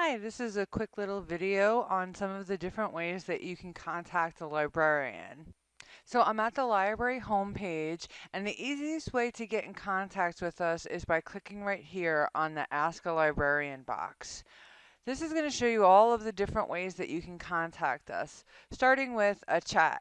Hi, this is a quick little video on some of the different ways that you can contact a librarian. So I'm at the library homepage and the easiest way to get in contact with us is by clicking right here on the Ask a Librarian box. This is going to show you all of the different ways that you can contact us, starting with a chat.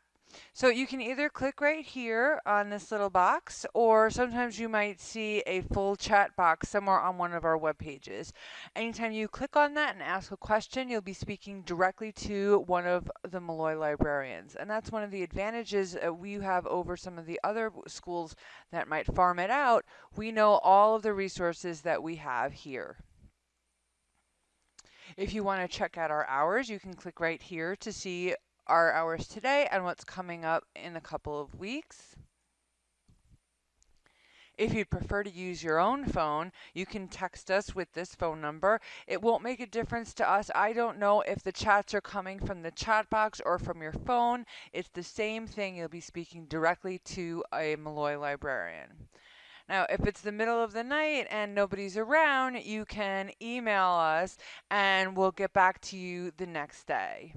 So you can either click right here on this little box, or sometimes you might see a full chat box somewhere on one of our web pages. Anytime you click on that and ask a question, you'll be speaking directly to one of the Molloy librarians. And that's one of the advantages that we have over some of the other schools that might farm it out. We know all of the resources that we have here. If you want to check out our hours, you can click right here to see our hours today and what's coming up in a couple of weeks. If you'd prefer to use your own phone, you can text us with this phone number. It won't make a difference to us. I don't know if the chats are coming from the chat box or from your phone. It's the same thing. You'll be speaking directly to a Molloy librarian. Now, if it's the middle of the night and nobody's around, you can email us and we'll get back to you the next day.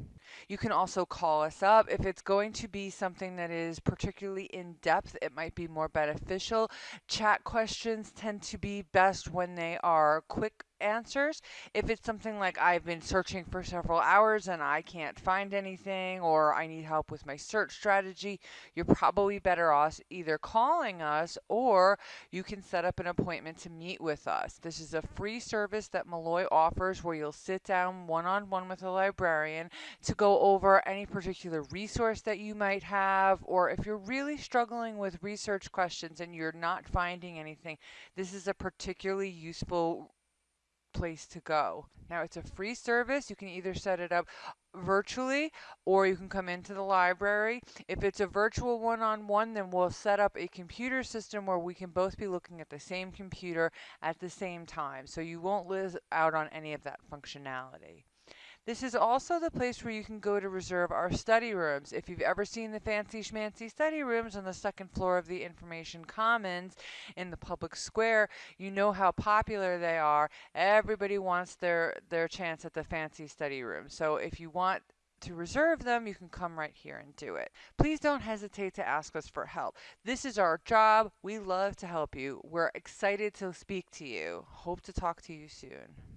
You can also call us up. If it's going to be something that is particularly in depth, it might be more beneficial. Chat questions tend to be best when they are quick answers. If it's something like I've been searching for several hours and I can't find anything or I need help with my search strategy, you're probably better off either calling us or you can set up an appointment to meet with us. This is a free service that Molloy offers where you'll sit down one-on-one with a librarian to go over any particular resource that you might have or if you're really struggling with research questions and you're not finding anything, this is a particularly useful place to go. Now it's a free service. You can either set it up virtually or you can come into the library. If it's a virtual one-on-one, -on -one, then we'll set up a computer system where we can both be looking at the same computer at the same time. So you won't lose out on any of that functionality. This is also the place where you can go to reserve our study rooms. If you've ever seen the fancy schmancy study rooms on the second floor of the Information Commons in the public square, you know how popular they are. Everybody wants their, their chance at the fancy study room. So if you want to reserve them, you can come right here and do it. Please don't hesitate to ask us for help. This is our job. We love to help you. We're excited to speak to you. Hope to talk to you soon.